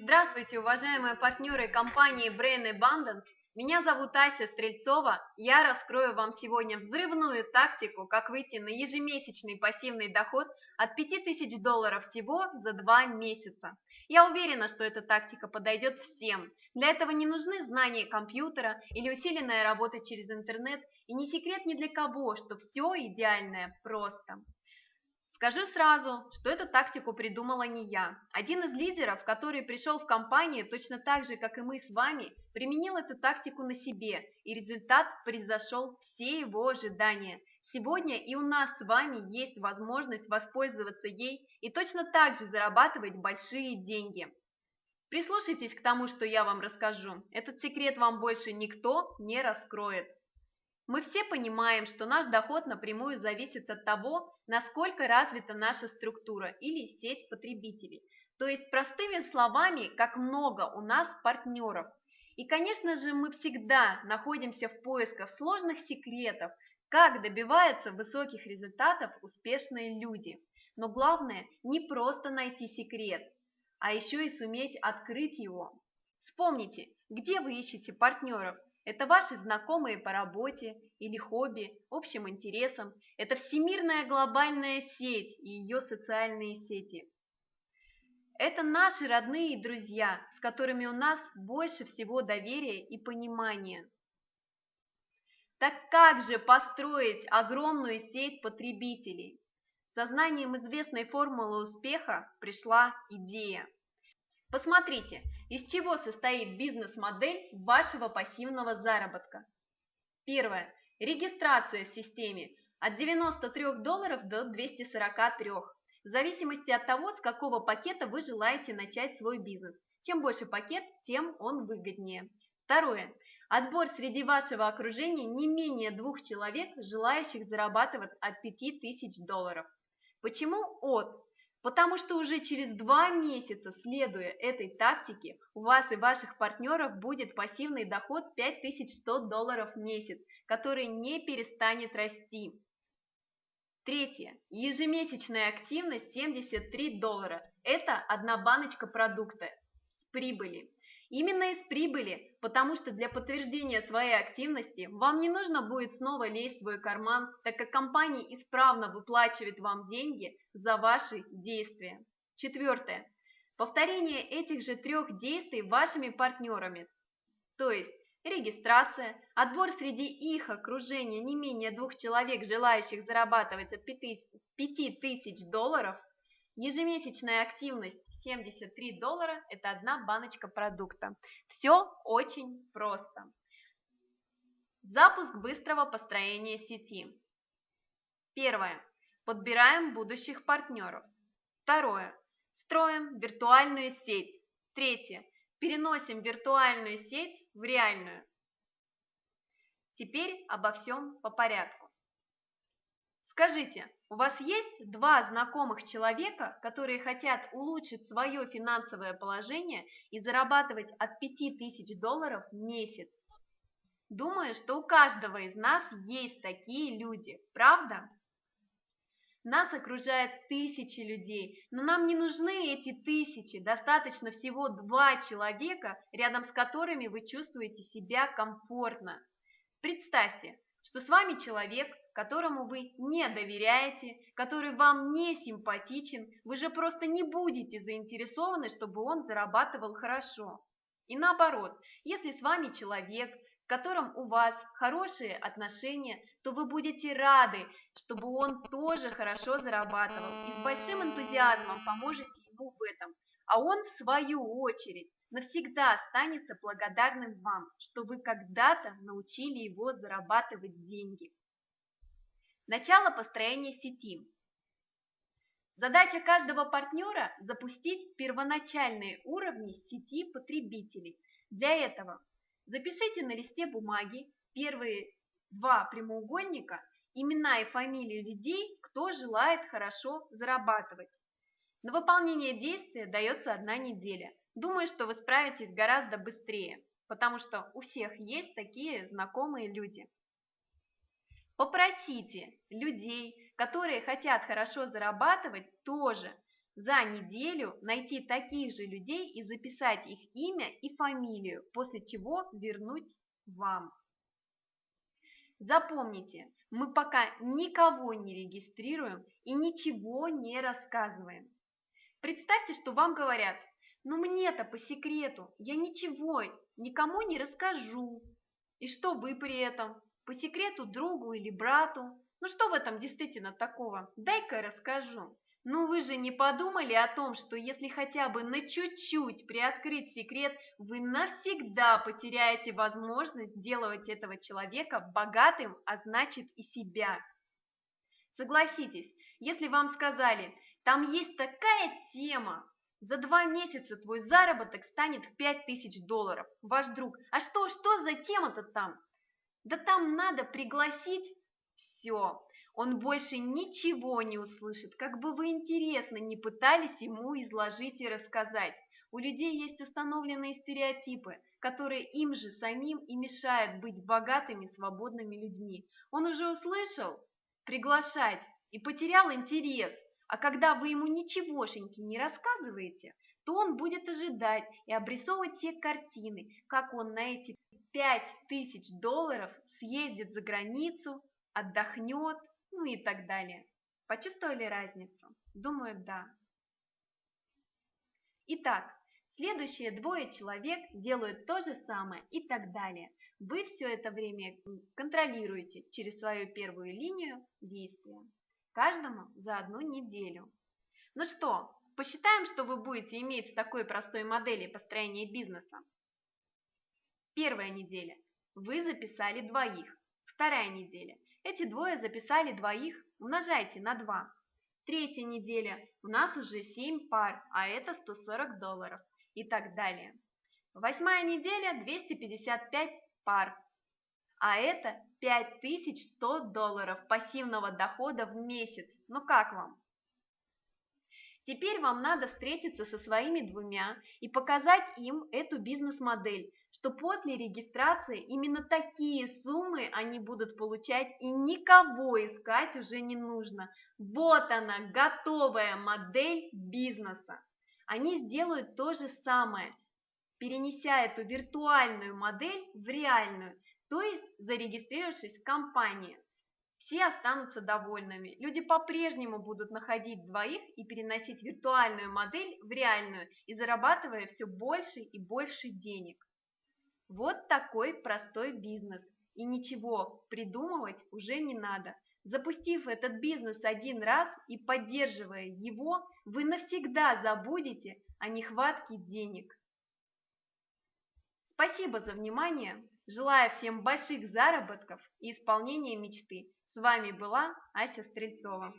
Здравствуйте, уважаемые партнеры компании Brain Abundance. Меня зовут Ася Стрельцова. Я раскрою вам сегодня взрывную тактику, как выйти на ежемесячный пассивный доход от 5000 долларов всего за 2 месяца. Я уверена, что эта тактика подойдет всем. Для этого не нужны знания компьютера или усиленная работа через интернет, и не секрет ни для кого, что все идеальное просто. Скажу сразу, что эту тактику придумала не я. Один из лидеров, который пришел в компанию точно так же, как и мы с вами, применил эту тактику на себе, и результат превзошел все его ожидания. Сегодня и у нас с вами есть возможность воспользоваться ей и точно так же зарабатывать большие деньги. Прислушайтесь к тому, что я вам расскажу. Этот секрет вам больше никто не раскроет. Мы все понимаем, что наш доход напрямую зависит от того, насколько развита наша структура или сеть потребителей. То есть, простыми словами, как много у нас партнеров. И, конечно же, мы всегда находимся в поисках сложных секретов, как добиваются высоких результатов успешные люди. Но главное не просто найти секрет, а еще и суметь открыть его. Вспомните, где вы ищете партнеров – это ваши знакомые по работе или хобби, общим интересам. Это всемирная глобальная сеть и ее социальные сети. Это наши родные и друзья, с которыми у нас больше всего доверия и понимания. Так как же построить огромную сеть потребителей? Сознанием известной формулы успеха пришла идея. Посмотрите, из чего состоит бизнес-модель вашего пассивного заработка. Первое. Регистрация в системе от 93 долларов до 243, в зависимости от того, с какого пакета вы желаете начать свой бизнес. Чем больше пакет, тем он выгоднее. Второе. Отбор среди вашего окружения не менее двух человек, желающих зарабатывать от 5000 долларов. Почему от? Потому что уже через два месяца, следуя этой тактике, у вас и ваших партнеров будет пассивный доход 5100 долларов в месяц, который не перестанет расти. Третье. Ежемесячная активность 73 доллара. Это одна баночка продукта с прибыли. Именно из прибыли, потому что для подтверждения своей активности вам не нужно будет снова лезть в свой карман, так как компания исправно выплачивает вам деньги за ваши действия. Четвертое. Повторение этих же трех действий вашими партнерами, то есть регистрация, отбор среди их окружения не менее двух человек, желающих зарабатывать от 5000 долларов, ежемесячная активность 73 доллара – это одна баночка продукта. Все очень просто. Запуск быстрого построения сети. Первое. Подбираем будущих партнеров. Второе. Строим виртуальную сеть. Третье. Переносим виртуальную сеть в реальную. Теперь обо всем по порядку. Скажите, у вас есть два знакомых человека, которые хотят улучшить свое финансовое положение и зарабатывать от 5000 долларов в месяц? Думаю, что у каждого из нас есть такие люди, правда? Нас окружает тысячи людей, но нам не нужны эти тысячи, достаточно всего два человека, рядом с которыми вы чувствуете себя комфортно. Представьте, что с вами человек, которому вы не доверяете, который вам не симпатичен, вы же просто не будете заинтересованы, чтобы он зарабатывал хорошо. И наоборот, если с вами человек, с которым у вас хорошие отношения, то вы будете рады, чтобы он тоже хорошо зарабатывал и с большим энтузиазмом поможете ему в этом. А он, в свою очередь, навсегда останется благодарным вам, что вы когда-то научили его зарабатывать деньги. Начало построения сети. Задача каждого партнера – запустить первоначальные уровни сети потребителей. Для этого запишите на листе бумаги первые два прямоугольника, имена и фамилии людей, кто желает хорошо зарабатывать. На выполнение действия дается одна неделя. Думаю, что вы справитесь гораздо быстрее, потому что у всех есть такие знакомые люди. Попросите людей, которые хотят хорошо зарабатывать, тоже за неделю найти таких же людей и записать их имя и фамилию, после чего вернуть вам. Запомните, мы пока никого не регистрируем и ничего не рассказываем. Представьте, что вам говорят, ну мне-то по секрету, я ничего никому не расскажу. И что вы при этом? По секрету другу или брату? Ну что в этом действительно такого? Дай-ка расскажу. Ну вы же не подумали о том, что если хотя бы на чуть-чуть приоткрыть секрет, вы навсегда потеряете возможность сделать этого человека богатым, а значит и себя. Согласитесь, если вам сказали, там есть такая тема, за два месяца твой заработок станет в 5000 долларов, ваш друг. А что, что за тема-то там? Да там надо пригласить все. Он больше ничего не услышит, как бы вы интересно не пытались ему изложить и рассказать. У людей есть установленные стереотипы, которые им же самим и мешают быть богатыми, свободными людьми. Он уже услышал приглашать и потерял интерес. А когда вы ему ничегошеньки не рассказываете, то он будет ожидать и обрисовывать все картины, как он на эти 5000 долларов съездит за границу, отдохнет, ну и так далее. Почувствовали разницу? Думаю, да. Итак, следующие двое человек делают то же самое и так далее. Вы все это время контролируете через свою первую линию действия. Каждому за одну неделю. Ну что, посчитаем, что вы будете иметь с такой простой модели построения бизнеса. Первая неделя. Вы записали двоих. Вторая неделя. Эти двое записали двоих, умножайте на 2. Третья неделя, у нас уже 7 пар, а это 140 долларов и так далее. Восьмая неделя 255 пар, а это 5100 долларов пассивного дохода в месяц. Ну как вам? Теперь вам надо встретиться со своими двумя и показать им эту бизнес-модель, что после регистрации именно такие суммы они будут получать и никого искать уже не нужно. Вот она, готовая модель бизнеса. Они сделают то же самое, перенеся эту виртуальную модель в реальную, то есть зарегистрировавшись в компании. Все останутся довольными. Люди по-прежнему будут находить двоих и переносить виртуальную модель в реальную и зарабатывая все больше и больше денег. Вот такой простой бизнес. И ничего придумывать уже не надо. Запустив этот бизнес один раз и поддерживая его, вы навсегда забудете о нехватке денег. Спасибо за внимание. Желаю всем больших заработков и исполнения мечты. С вами была Ася Стрельцова.